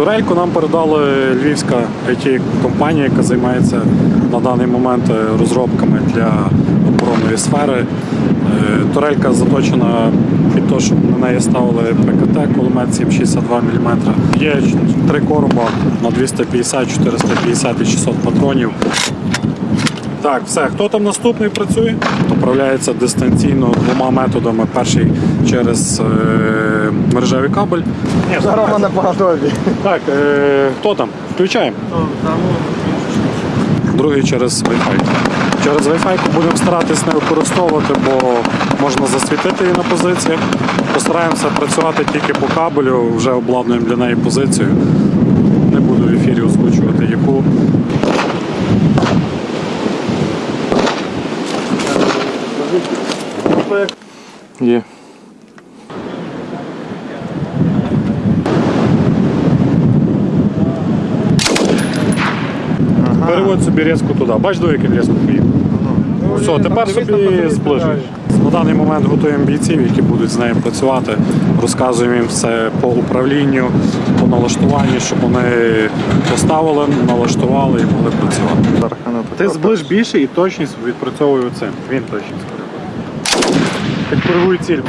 Турельку нам передала львівська it компанія яка займається на даний момент е, розробками для оборонної сфери. Е, Турелька заточена під те, щоб на неї ставили ПКТ, кулемет 762 мм. Є три короба на 250, 450 і 600 патронів. Так, все. Хто там наступний працює? Управляється дистанційно двома методами. Перший через е, мережевий кабель. Ні, Рома на поготові. так, е, хто там? Включаємо. Другий через Wi-Fi. Через Wi-Fi будемо старатись не використовувати, бо можна засвітити її на позиціях. Постараємося працювати тільки по кабелю, вже обладнуємо для неї позицію. Є. Переводь собі різку туди. Бач, до яким різку поїхав. Все, тепер собі зближуєш. На даний момент готуємо бійців, які будуть з нею працювати. Розказуємо їм все по управлінню, по налаштуванню, щоб вони поставили, налаштували і могли працювати. Ти зближ більше і точність відпрацьовує оцим. Він точність как первую цель.